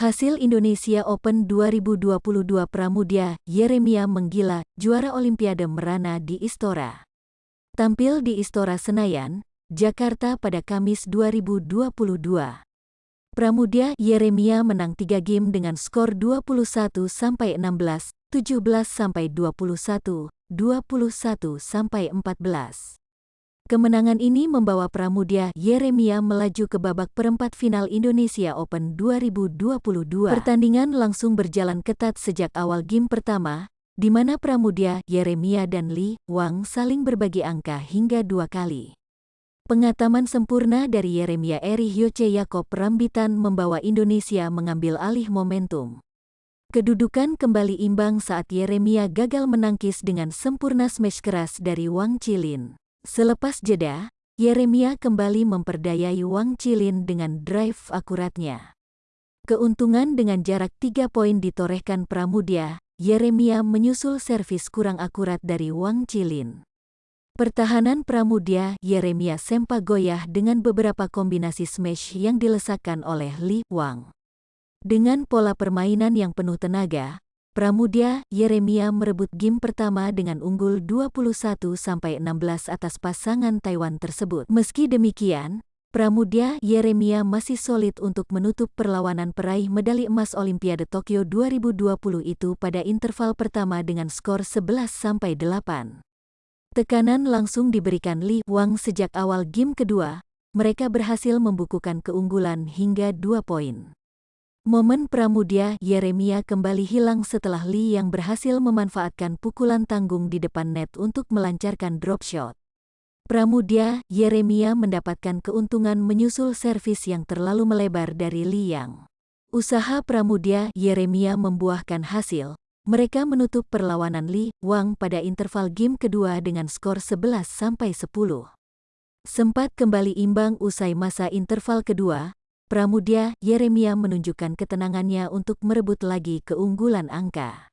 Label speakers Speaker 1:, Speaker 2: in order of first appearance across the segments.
Speaker 1: Hasil Indonesia Open 2022 Pramudia, Yeremia menggila, juara Olimpiade Merana di Istora. Tampil di Istora Senayan, Jakarta pada Kamis 2022. Pramudia Yeremia menang 3 game dengan skor 21-16, 17-21, 21-14. Kemenangan ini membawa Pramudia Yeremia melaju ke babak perempat final Indonesia Open 2022. Pertandingan langsung berjalan ketat sejak awal game pertama, di mana Pramudia Yeremia dan Li Wang saling berbagi angka hingga dua kali. Pengataman sempurna dari Yeremia Eri Hyoce Yakob Rambitan membawa Indonesia mengambil alih momentum. Kedudukan kembali imbang saat Yeremia gagal menangkis dengan sempurna smash keras dari Wang Chilin. Selepas jeda, Yeremia kembali memperdayai Wang Chilin dengan drive akuratnya. Keuntungan dengan jarak tiga poin ditorehkan Pramudia, Yeremia menyusul servis kurang akurat dari Wang Chilin. Pertahanan Pramudia, Yeremia sempat goyah dengan beberapa kombinasi smash yang dilesakkan oleh Li Wang. Dengan pola permainan yang penuh tenaga, Pramudia Yeremia merebut game pertama dengan unggul 21-16 atas pasangan Taiwan tersebut. Meski demikian, Pramudia Yeremia masih solid untuk menutup perlawanan peraih medali emas Olimpiade Tokyo 2020 itu pada interval pertama dengan skor 11-8. Tekanan langsung diberikan Li Wang sejak awal game kedua, mereka berhasil membukukan keunggulan hingga 2 poin. Momen Pramudia Yeremia kembali hilang setelah Lee yang berhasil memanfaatkan pukulan tanggung di depan net untuk melancarkan drop shot. Pramudia Yeremia mendapatkan keuntungan menyusul servis yang terlalu melebar dari Lee Yang. Usaha Pramudia Yeremia membuahkan hasil. Mereka menutup perlawanan Lee Wang pada interval game kedua dengan skor 11-10. Sempat kembali imbang usai masa interval kedua, Pramudia Yeremia menunjukkan ketenangannya untuk merebut lagi keunggulan angka.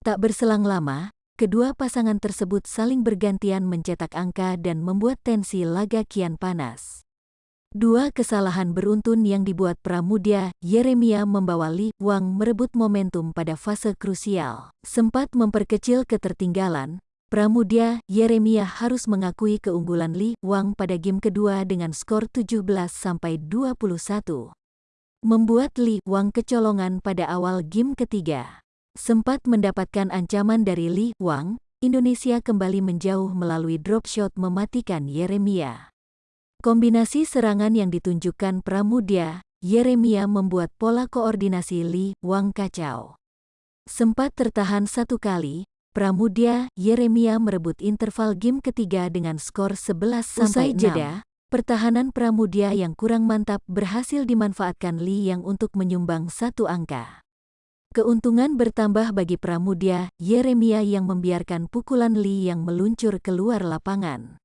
Speaker 1: Tak berselang lama, kedua pasangan tersebut saling bergantian mencetak angka dan membuat tensi laga kian panas. Dua kesalahan beruntun yang dibuat Pramudia Yeremia membawa Li Wang merebut momentum pada fase krusial. Sempat memperkecil ketertinggalan, Pramudia Yeremia harus mengakui keunggulan Li Wang pada game kedua dengan skor 17-21. Membuat Li Wang kecolongan pada awal game ketiga. Sempat mendapatkan ancaman dari Li Wang, Indonesia kembali menjauh melalui drop shot mematikan Yeremia. Kombinasi serangan yang ditunjukkan Pramudia, Yeremia membuat pola koordinasi Li Wang kacau. Sempat tertahan satu kali, Pramudia Yeremia merebut interval game ketiga dengan skor 11 sampai jeda. Pertahanan Pramudia yang kurang mantap berhasil dimanfaatkan Li yang untuk menyumbang satu angka. Keuntungan bertambah bagi Pramudia Yeremia yang membiarkan pukulan Li yang meluncur keluar lapangan.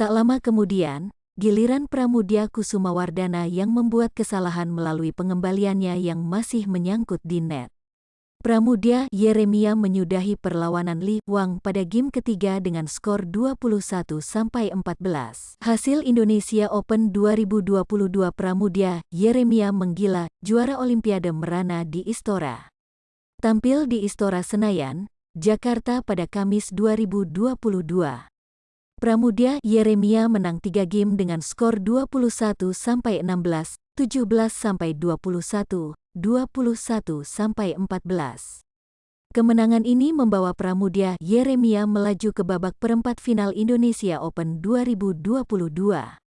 Speaker 1: Tak lama kemudian, giliran Pramudia Kusuma Wardana yang membuat kesalahan melalui pengembaliannya yang masih menyangkut di net. Pramudia Yeremia menyudahi perlawanan Li Wang pada game ketiga dengan skor 21-14. Hasil Indonesia Open 2022 Pramudia Yeremia menggila, juara Olimpiade Merana di Istora. Tampil di Istora Senayan, Jakarta pada Kamis 2022. Pramudia Yeremia menang 3 game dengan skor 21-16, 17-21, 21 sampai 14. Kemenangan ini membawa Pramudia Yeremia melaju ke babak perempat final Indonesia Open 2022.